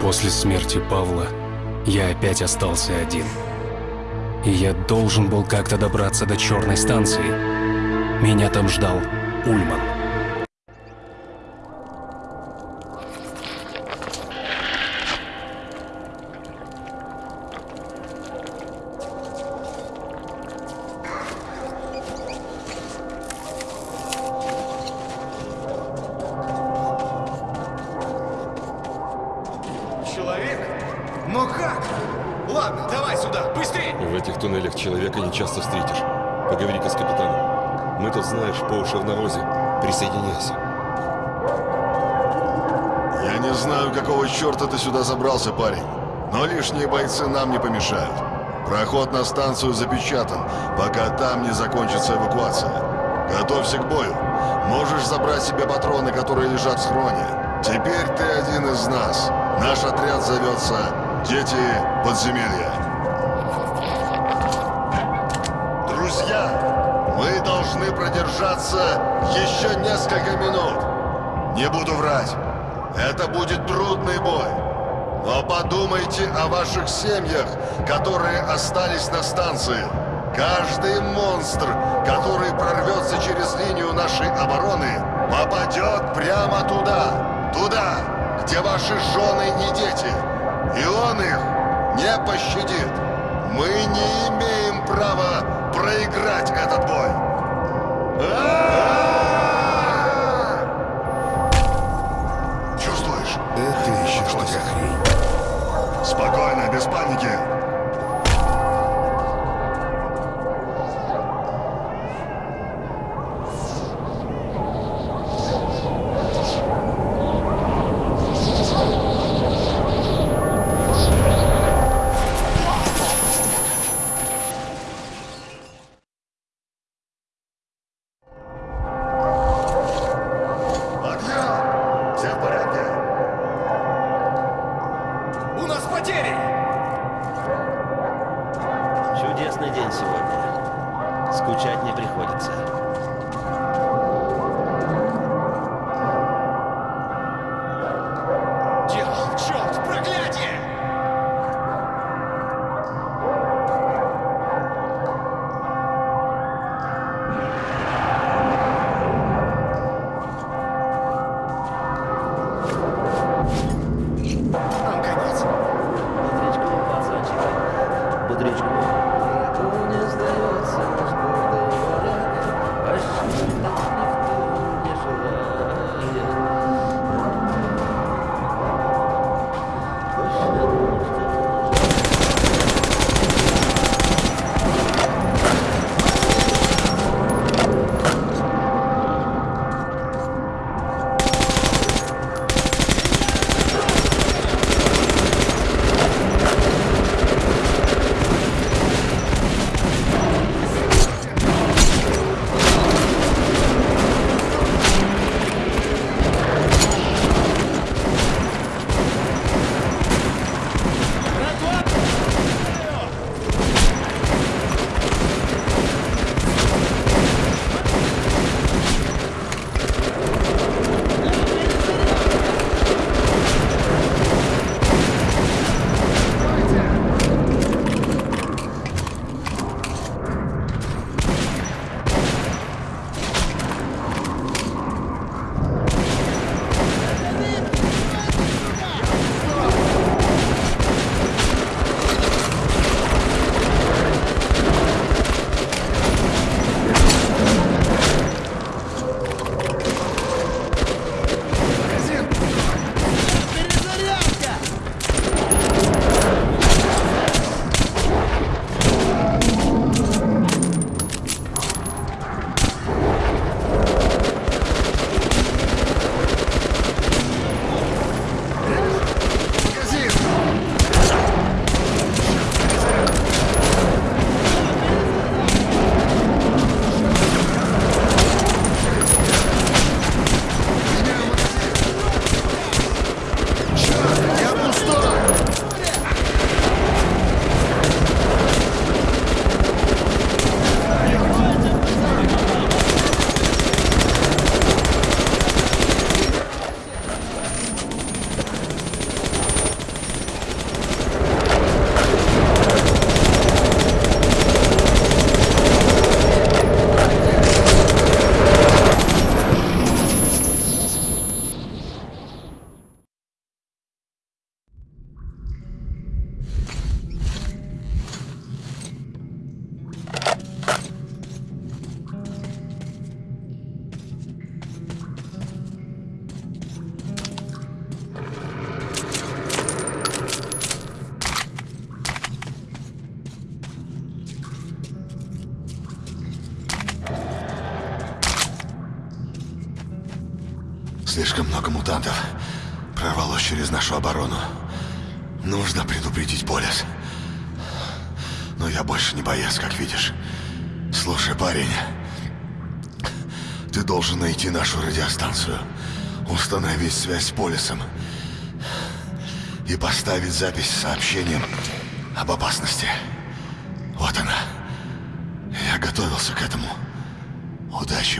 После смерти Павла я опять остался один. И я должен был как-то добраться до черной станции. Меня там ждал Ульман. Станцию запечатан, пока там не закончится эвакуация. Готовься к бою. Можешь забрать себе патроны, которые лежат в схроне. Теперь ты один из нас. Наш отряд зовется «Дети подземелья». Друзья, мы должны продержаться еще несколько минут. Не буду врать. Это будет трудный бой. Но подумайте о ваших семьях, которые остались на станции. Каждый монстр, который прорвется через линию нашей обороны, попадет прямо туда. Туда, где ваши жены и дети. И он их не пощадит. Мы не имеем права проиграть этот бой. Чувствуешь? Это еще что за хрень? Спокойно, без паники. Много мутантов прорвалось через нашу оборону. Нужно предупредить Полис. Но я больше не боец, как видишь. Слушай, парень, ты должен найти нашу радиостанцию, установить связь с Полисом и поставить запись с сообщением об опасности. Вот она. Я готовился к этому. Удачи,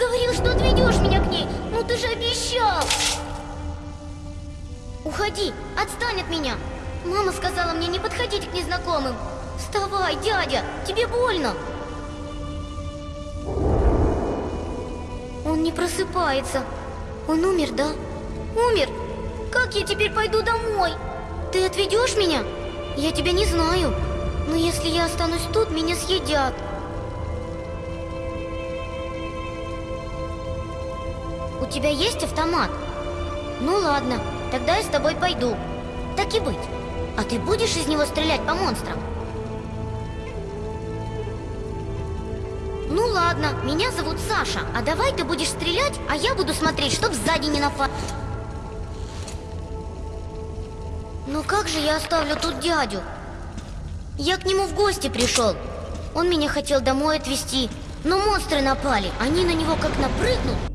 говорил, что отведешь меня к ней, ну ты же обещал! Уходи, отстань от меня! Мама сказала мне не подходить к незнакомым. Вставай, дядя, тебе больно. Он не просыпается. Он умер, да? Умер? Как я теперь пойду домой? Ты отведешь меня? Я тебя не знаю. Но если я останусь тут, меня съедят. Тебя есть автомат? Ну ладно, тогда я с тобой пойду. Так и быть. А ты будешь из него стрелять по монстрам? Ну ладно, меня зовут Саша, а давай ты будешь стрелять, а я буду смотреть, чтоб сзади не напасть. Ну как же я оставлю тут дядю? Я к нему в гости пришел. Он меня хотел домой отвезти, но монстры напали. Они на него как напрыгнут.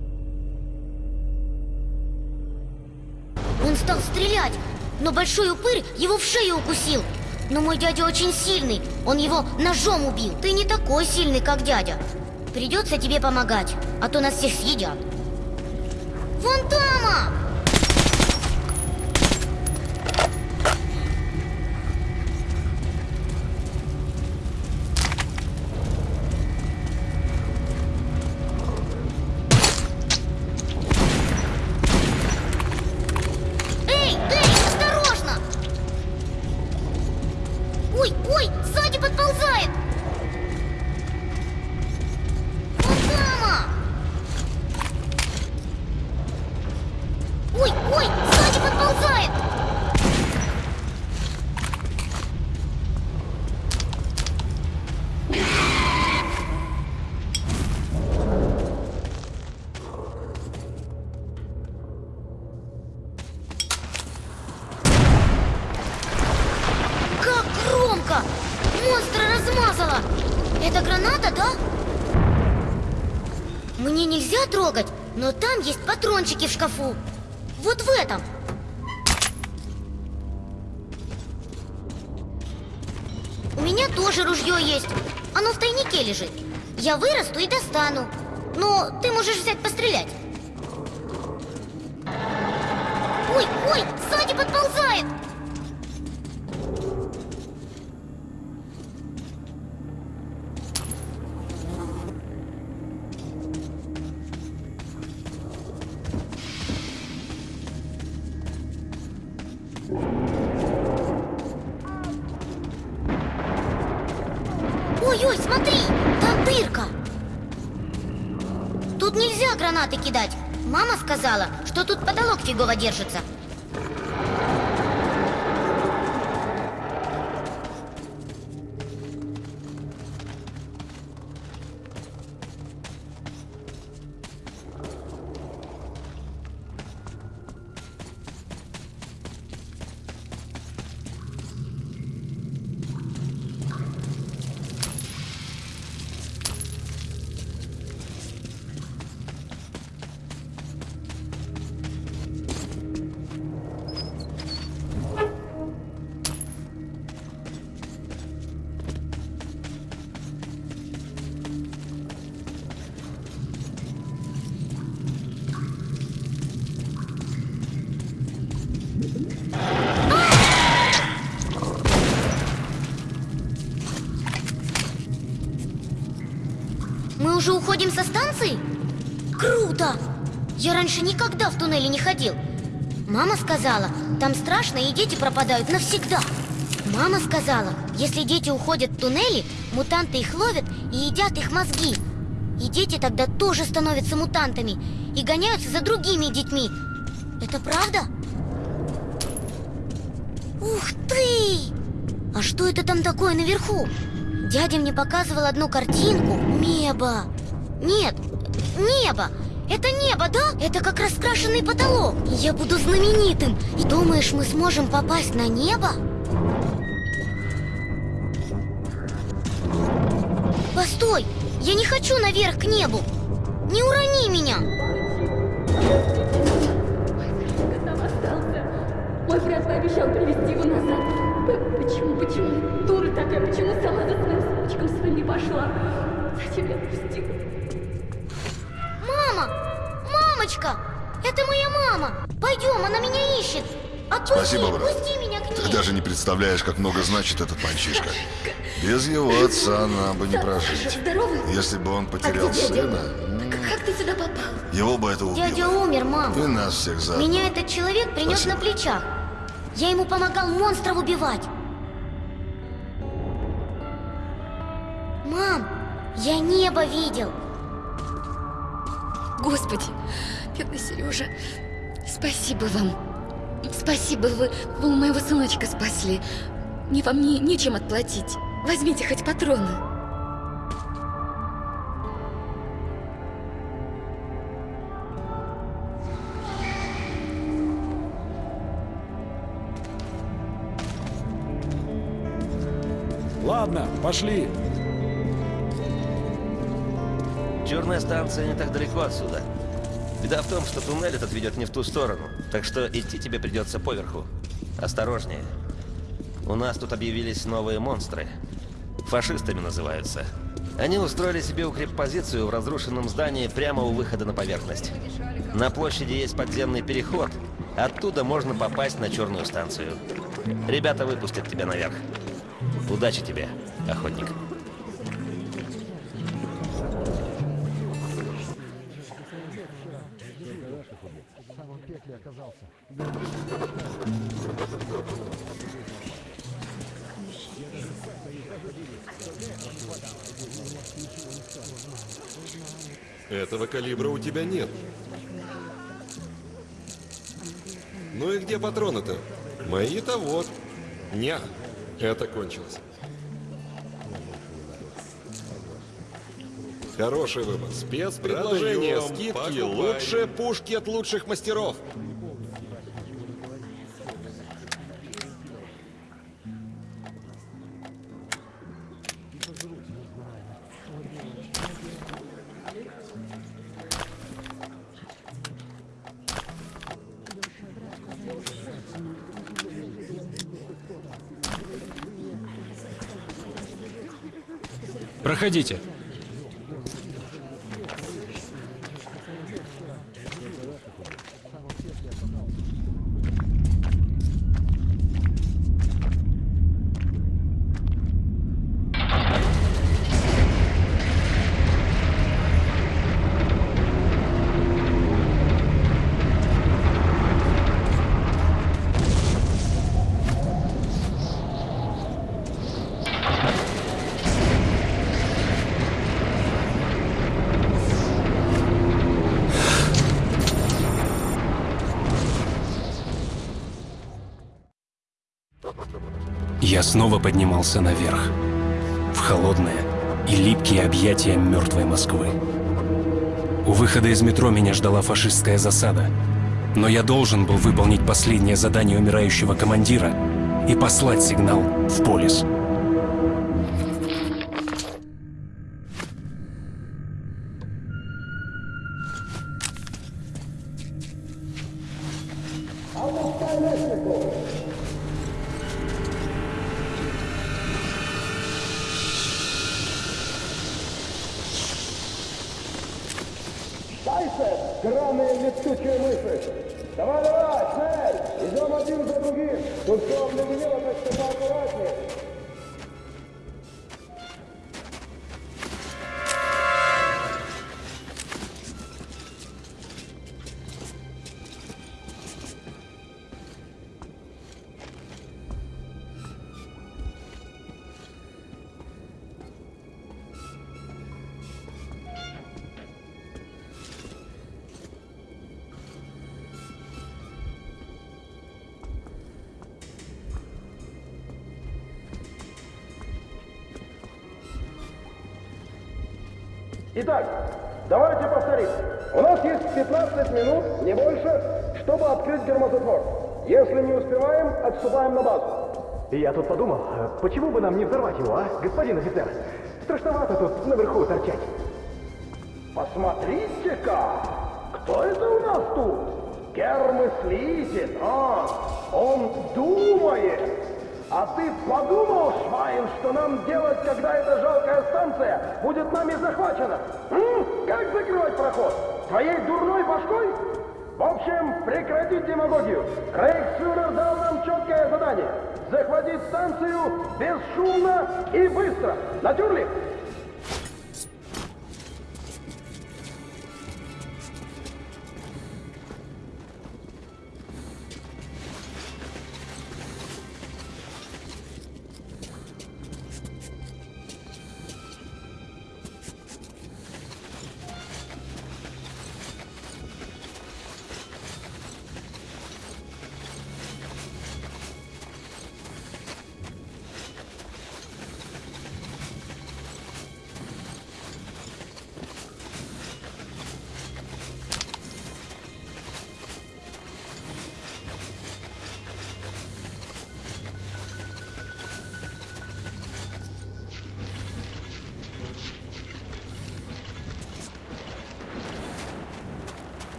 Но большой упырь его в шею укусил. Но мой дядя очень сильный, он его ножом убил. Ты не такой сильный, как дядя. Придется тебе помогать, а то нас всех съедят. Вон там! Патрончики в шкафу. Вот в этом. У меня тоже ружье есть. Оно в тайнике лежит. Я вырасту и достану. Но ты можешь взять пострелять. Держится. Уходим со станции? Круто! Я раньше никогда в туннеле не ходил. Мама сказала, там страшно и дети пропадают навсегда. Мама сказала, если дети уходят в туннели, мутанты их ловят и едят их мозги. И дети тогда тоже становятся мутантами и гоняются за другими детьми. Это правда? Ух ты! А что это там такое наверху? Дядя мне показывал одну картинку. Небо. Нет, небо. Это небо, да? Это как раскрашенный потолок. Я буду знаменитым. И думаешь, мы сможем попасть на небо? Постой! Я не хочу наверх к небу! Не урони меня! обещал привезти его назад. Почему, почему? Дура такая, почему сама за своим сыночком своим не пошла? Зачем я отпустила? Спасибо, брат. пусти меня к ней! Ты даже не представляешь, как много значит этот мальчишка. Без его отца нам бы не прожить. Если бы он А потерял дядя? сына, Как ты сюда попал? его бы это Дядя убило. умер, мам. И нас всех заодно. Меня этот человек принес Спасибо. на плечах. Я ему помогал монстров убивать. Мам, я небо видел. Господи, бедный Сережа, спасибо вам. Спасибо, вы, вы моего сыночка спасли. Мне вам не, нечем отплатить. Возьмите хоть патроны. Ладно, пошли. Черная станция не так далеко отсюда. Беда в том, что туннель этот ведет не в ту сторону, так что идти тебе придется поверху. Осторожнее. У нас тут объявились новые монстры. Фашистами называются. Они устроили себе укреппозицию в разрушенном здании прямо у выхода на поверхность. На площади есть подземный переход. Оттуда можно попасть на черную станцию. Ребята выпустят тебя наверх. Удачи тебе, охотник. Этого калибра у тебя нет. Ну и где патроны-то? Мои-то вот. Ня, это кончилось. Хороший выбор. Спецпредложения, Продаем, скидки, лучшие пушки от лучших мастеров. Проходите. Снова поднимался наверх. В холодное и липкие объятия мертвой Москвы. У выхода из метро меня ждала фашистская засада. Но я должен был выполнить последнее задание умирающего командира и послать сигнал в полис. Дальше, драные летучие мыши! Давай, давай, цель! Идем один за другим! Тут все обледенело, так что поаккуратнее! Отступаем на базу. Я тут подумал, э, почему бы нам не взорвать его, а, господин офицер? Страшновато тут наверху торчать. Посмотрите-ка! Кто это у нас тут? Гер мыслитель, а, он думает. А ты подумал, Швайн, что нам делать, когда эта жалкая станция будет нами захвачена? М? Как закрывать проход? Твоей дурной башкой? Прекратить демагогию. Рейхсфюрер дал нам четкое задание. Захватить станцию бесшумно и быстро. Натюрли?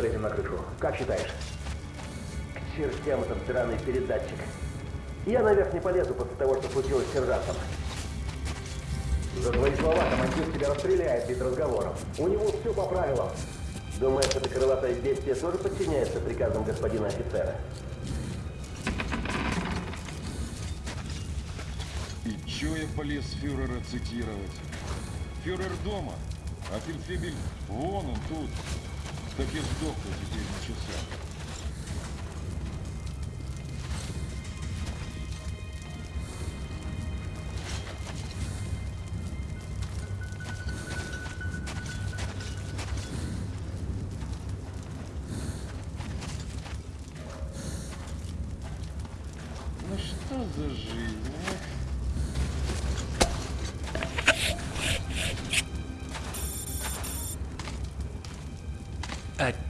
Залезем на крышу. Как считаешь? К чертям этот драный передатчик. Я наверх не полезу после того, что случилось с сержантом. За твои слова командир тебя расстреляет без разговоров. У него все по правилам. Думаешь, это крылатое бестие тоже подчиняется приказам господина офицера? И чё я полез фюрера цитировать? Фюрер дома. А фельдфебель вон он тут. Так и сдохла теперь на часах.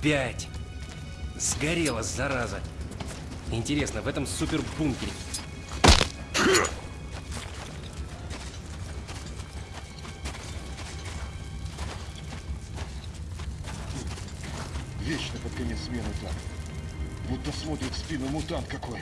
Опять! Сгорела, зараза! Интересно, в этом супербункере... Вечно под конец смены так. Будто смотрит в спину мутант какой.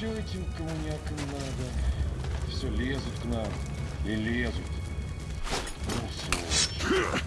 Чё этим коммунякам надо? Все лезут к нам. И лезут. Ну, сволочь.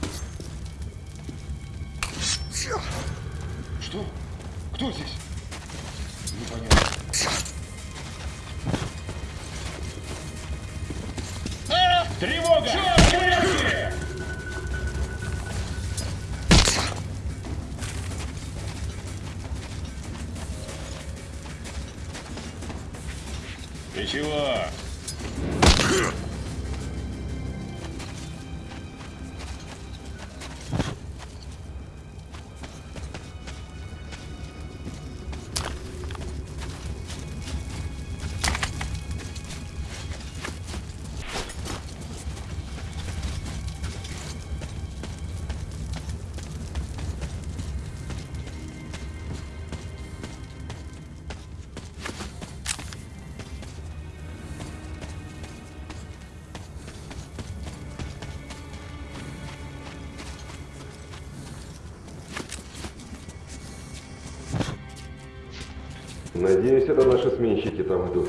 Надеюсь, это наши сменщики там идут.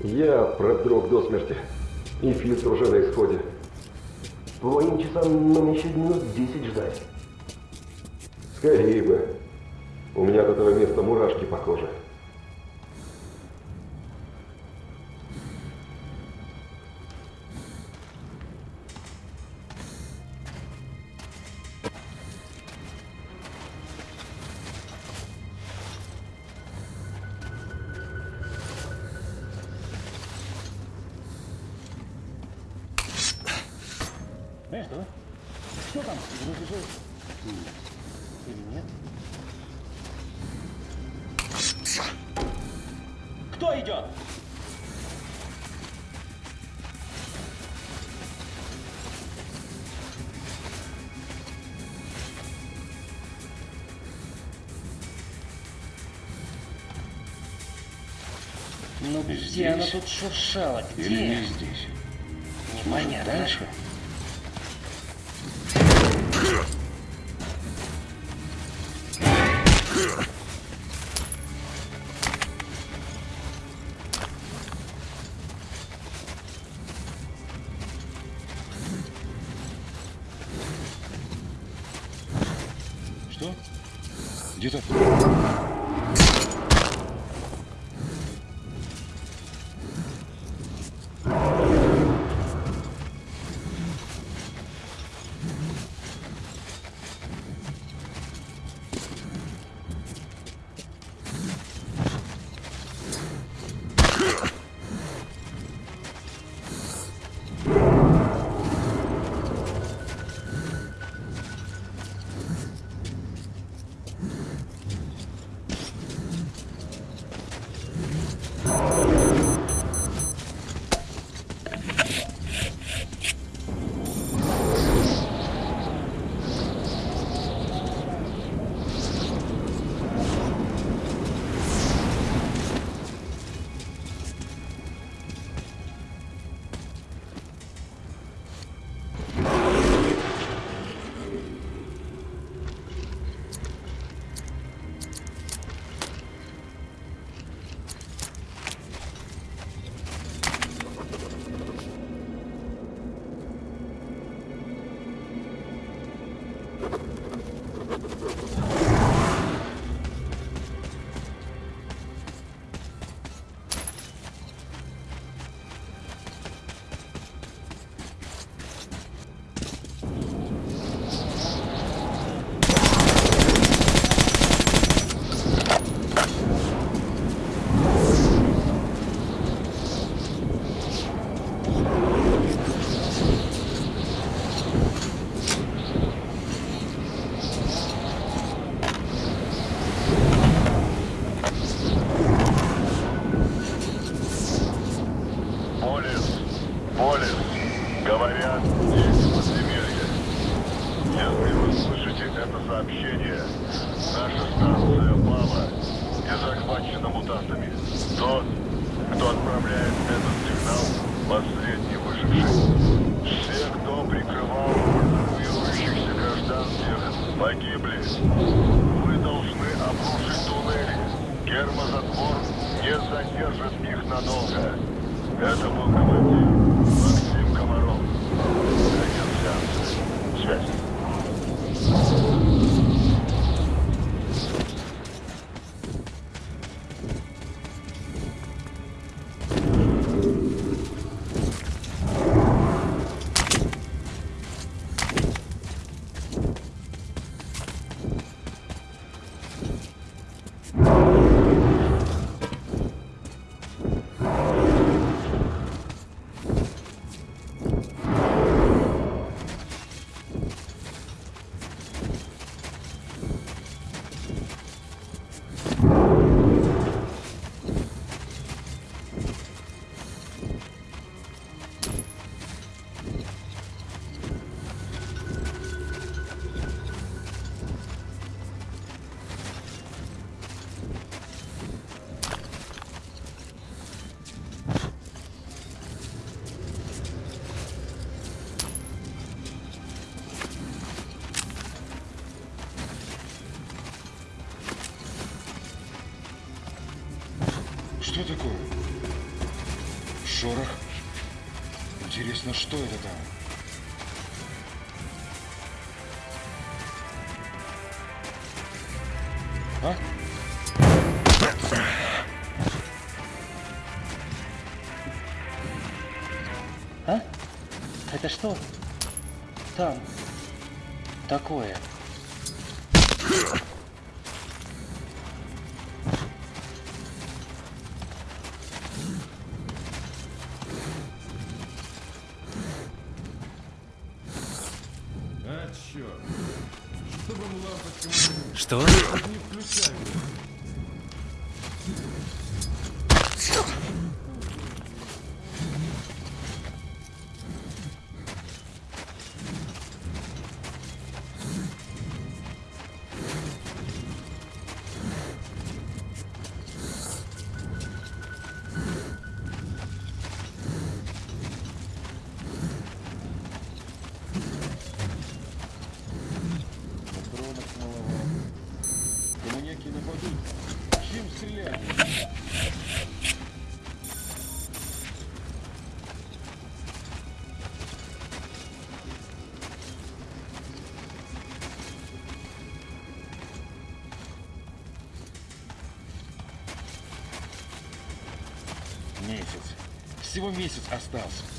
Я продрог до смерти. И фильтр уже на исходе. По моим часам нам еще минут 10 ждать. Скорее бы. У меня от этого места мурашки по коже. Где она тут шуршала? Где? Или не здесь? Непонятно. Может, дальше? Обрушить туннели. Гермозатвор не задержит их надолго. Это был командир Максим Комаров. Конец сеанса. Связь. Что? Там. Такое. А, черт. Что? Всего месяц остался.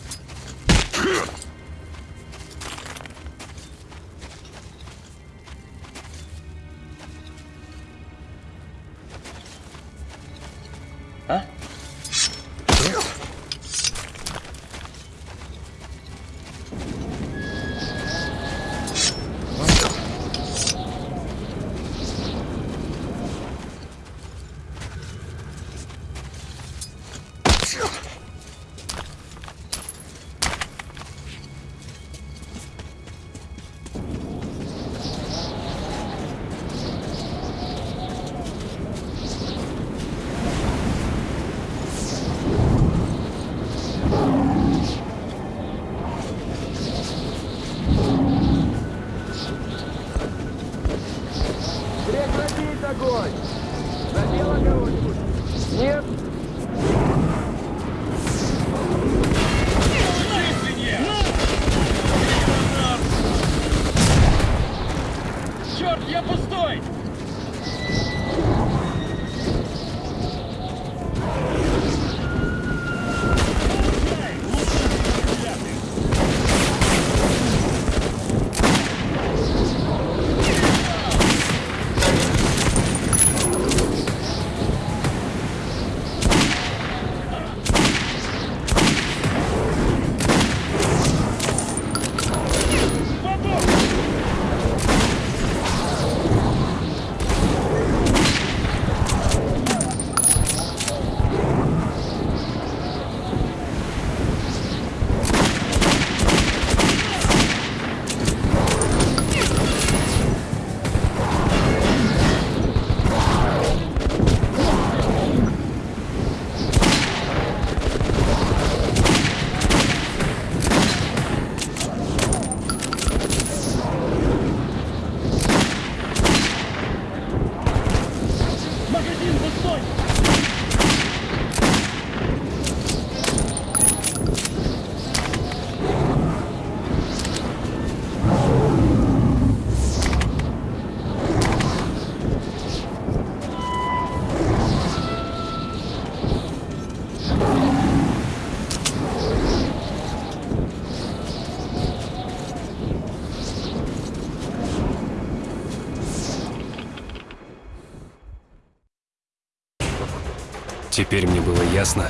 Теперь мне было ясно,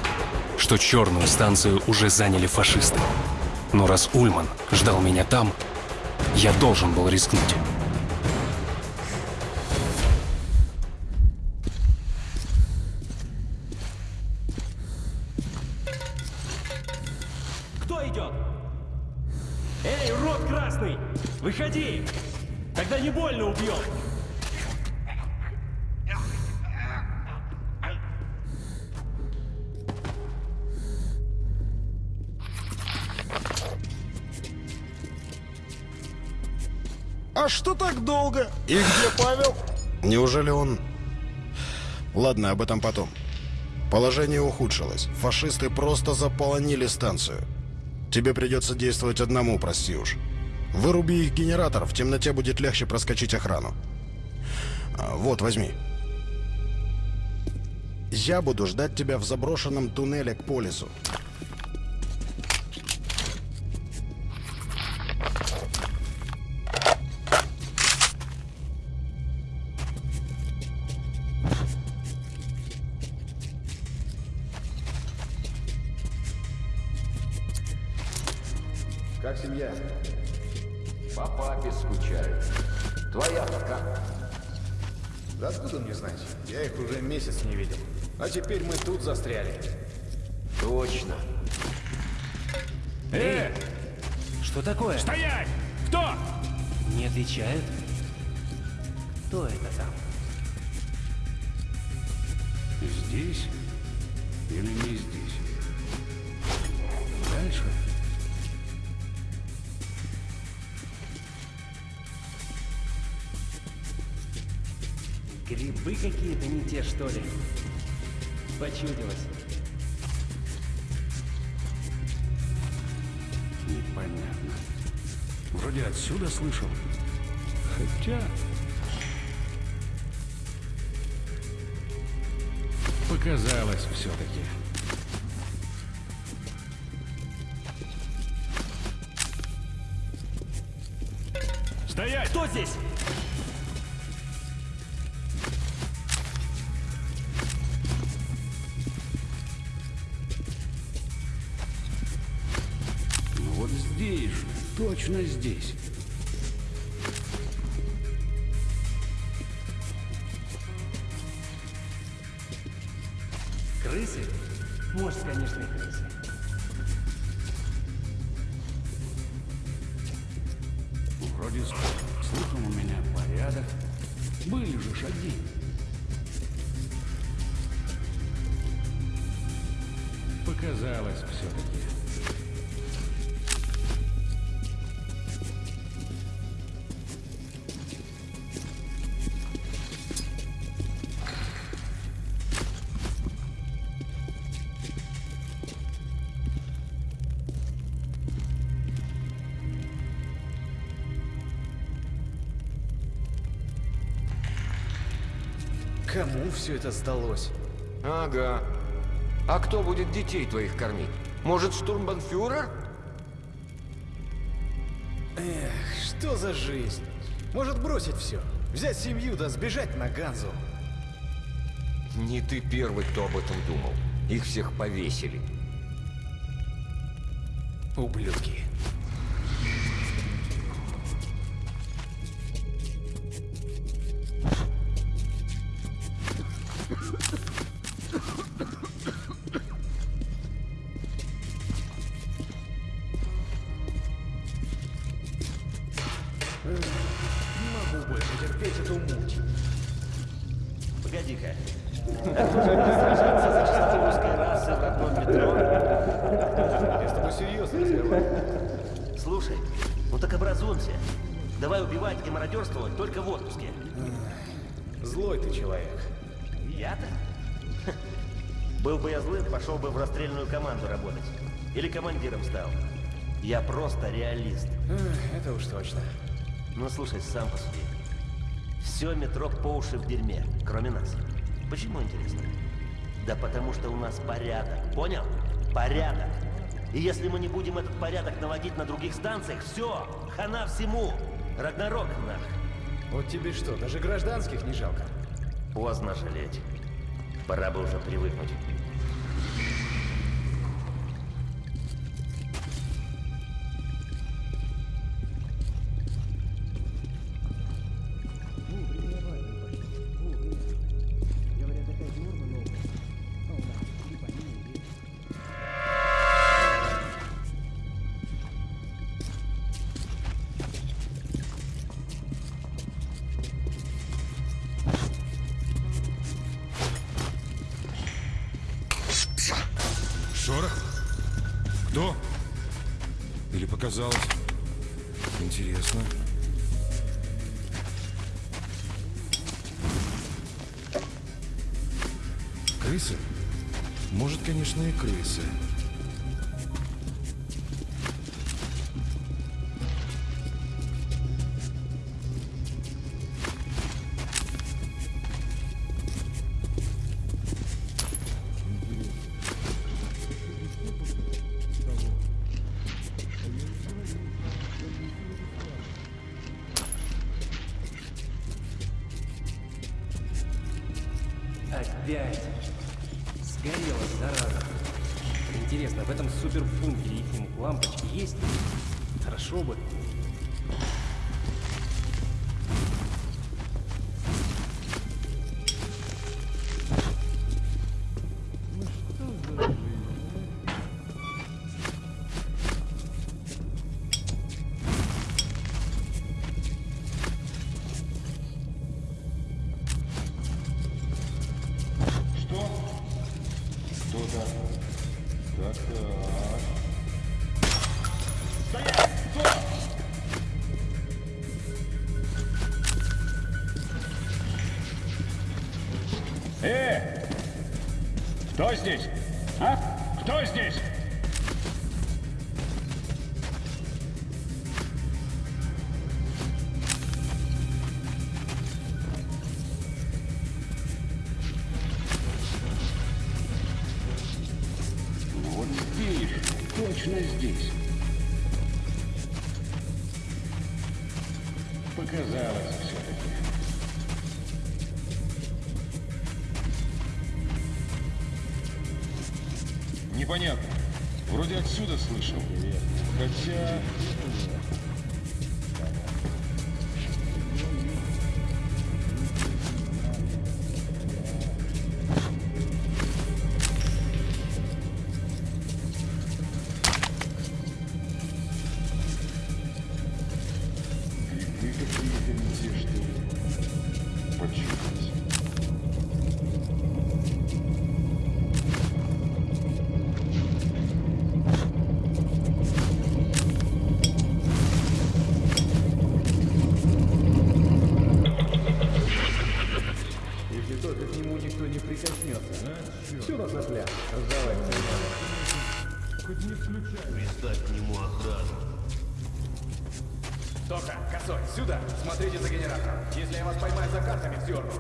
что черную станцию уже заняли фашисты. Но раз Ульман ждал меня там, я должен был рискнуть. Долго? И где Павел? Неужели он... Ладно, об этом потом. Положение ухудшилось. Фашисты просто заполонили станцию. Тебе придется действовать одному, прости уж. Выруби их генератор, в темноте будет легче проскочить охрану. А, вот, возьми. Я буду ждать тебя в заброшенном туннеле к полису. Пока. Да откуда мне знать? Я их уже месяц не видел. А теперь мы тут застряли. Точно. Э! Что такое? Стоять! Кто? Не отвечает. Кто это там? Здесь или не здесь? Грибы какие-то не те, что ли? Почудилось. Непонятно. Вроде отсюда слышал. Хотя... Показалось все-таки. Стоять! Кто здесь? Точно здесь. Кому все это сдалось? Ага. А кто будет детей твоих кормить? Может, штурмбанфюрер? Эх, что за жизнь? Может бросить все? Взять семью да сбежать на Ганзу? Не ты первый, кто об этом думал. Их всех повесили. Ублюдки. Слушай, сам посуди. Все метро по уши в дерьме, кроме нас. Почему интересно? Да потому что у нас порядок, понял? Порядок. И если мы не будем этот порядок наводить на других станциях, все, хана всему. Рагнарок нах. Вот тебе что, даже гражданских не жалко? Поздно жалеть. Пора бы уже привыкнуть. здесь. Следите за генератором. Если я вас поймаю за картами, вздерну.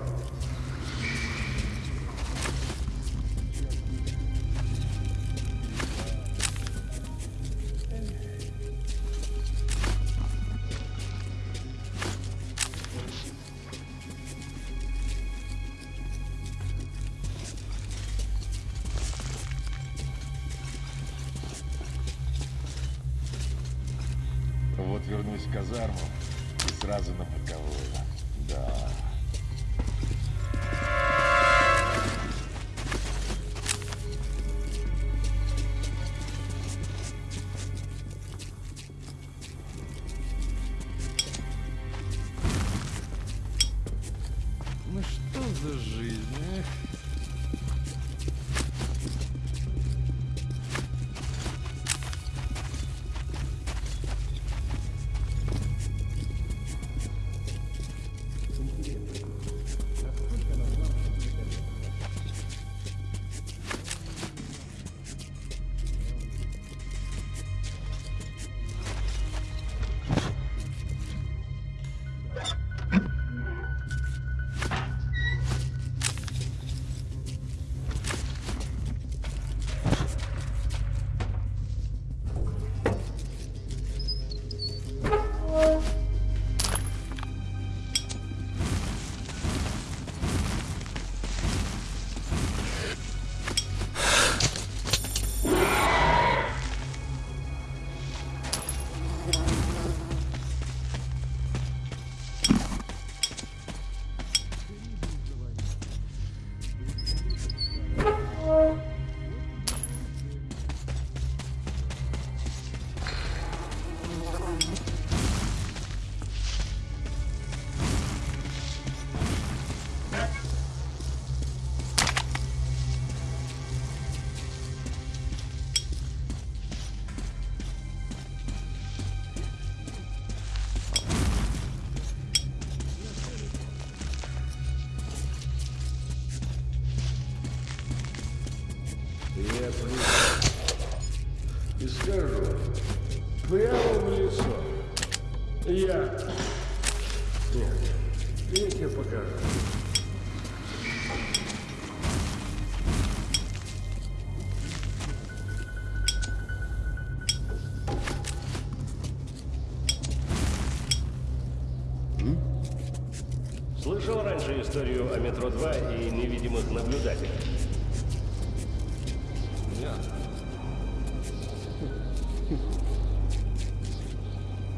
Историю о метро 2 и невидимых наблюдателях?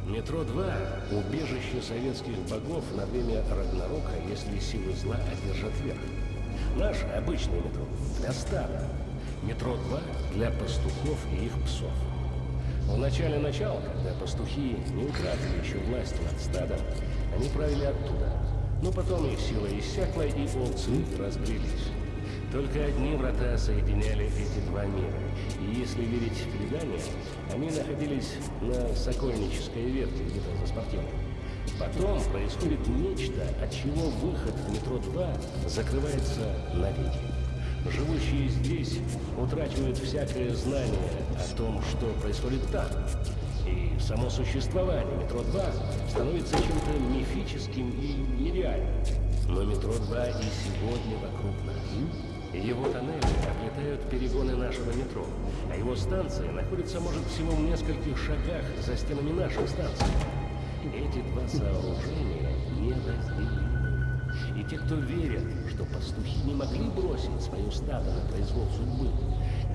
Метро 2 – убежище советских богов на время Рагнарока, если силы зла одержат верх. Наш обычный метро для стада. Метро 2 для пастухов и их псов. В начале начала, когда пастухи не утратили еще власть над стадом, они правили оттуда. Но потом их сила иссякла, и овцы разбрелись. Только одни врата соединяли эти два мира. И если верить преданиям, они находились на Сокольнической ветке, где-то за спортивной. Потом происходит нечто, от чего выход в метро 2 закрывается навеки. Живущие здесь утрачивают всякое знание о том, что происходит там. И само существование метро 2 становится чем-то мифическим и нереальным. Но метро 2 и сегодня вокруг нас. Его тоннели облетают перегоны нашего метро, а его станция находится, может, всего в нескольких шагах за стенами нашей станции. Эти два сооружения неразделимы. И те, кто верят, что пастухи не могли бросить свое стадо на произвол судьбы,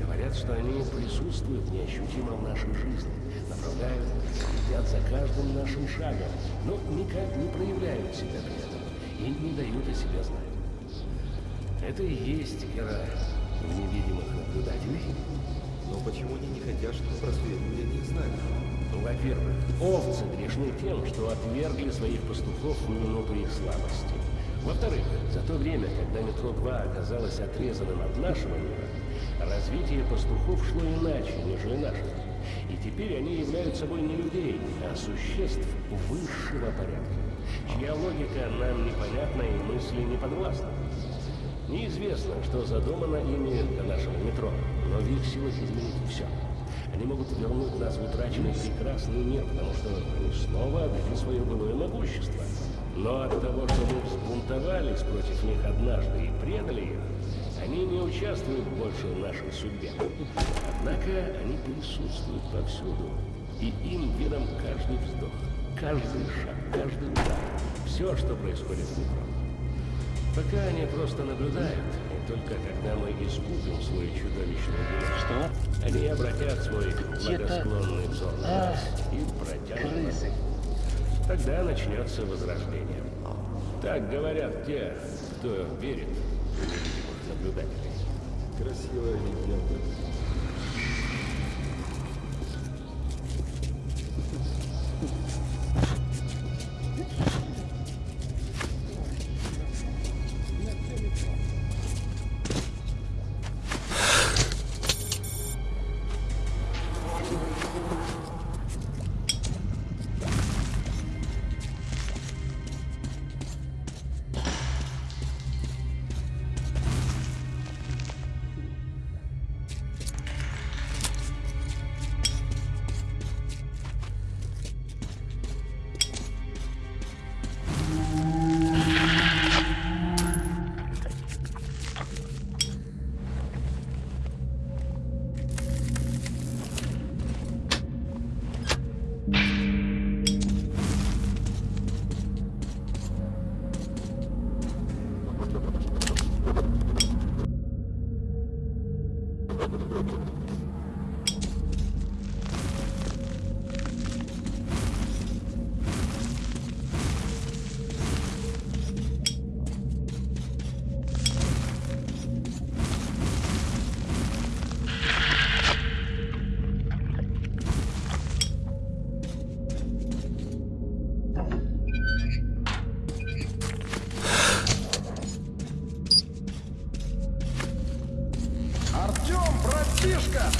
говорят, что они присутствуют неощутимо в нашей жизни, направляют, следят за каждым нашим шагом, но никак не проявляют себя при этом и не дают о себе знать. Это и есть герой невидимых наблюдателей. Но почему они не хотят, чтобы просветили о них знали? Во-первых, овцы грешны тем, что отвергли своих пастухов в минуту их слабости. Во-вторых, за то время, когда метро 2 оказалось отрезанным от нашего мира, развитие пастухов шло иначе, нежели нашего. Теперь они являются собой не людей, а существ высшего порядка, чья логика нам непонятна и мысли не подвластна. Неизвестно, что задумано ими для нашего метро, но в их силах изменить все. Они могут вернуть нас в утраченный прекрасный мир, потому что они снова обрели свое былое могущество. Но от того, что мы взбунтовались против них однажды и предали их, они не участвуют больше в нашей судьбе. Однако они присутствуют повсюду, и им ведом каждый вздох, каждый шаг, каждый удар, все, что происходит в метро. Пока они просто наблюдают, и только когда мы искупим свой чудовищный грех, что? они обратят свой благосклонный взор на А, нас и протянут нас. Тогда начнется возрождение. Так говорят те, кто верит наблюдателей. Красивая легенда.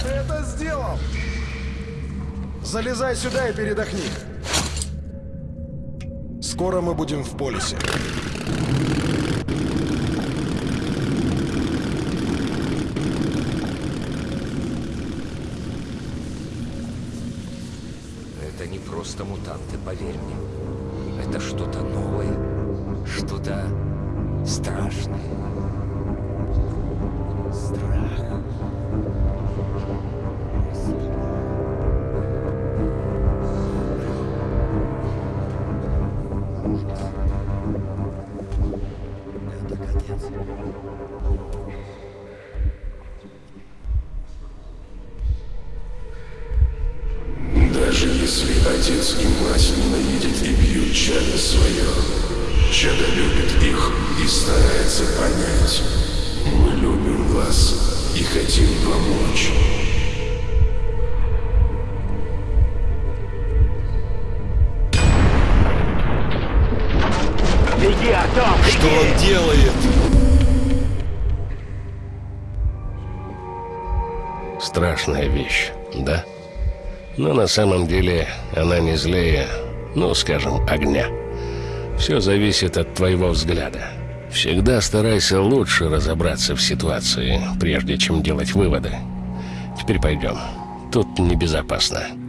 Это сделал! Залезай сюда и передохни. Скоро мы будем в полисе. Это не просто мутанты, поверь мне. Это что-то новое, что-то страшное. На самом деле она не злее, ну, скажем, огня. Все зависит от твоего взгляда. Всегда старайся лучше разобраться в ситуации, прежде чем делать выводы. Теперь пойдем. Тут небезопасно.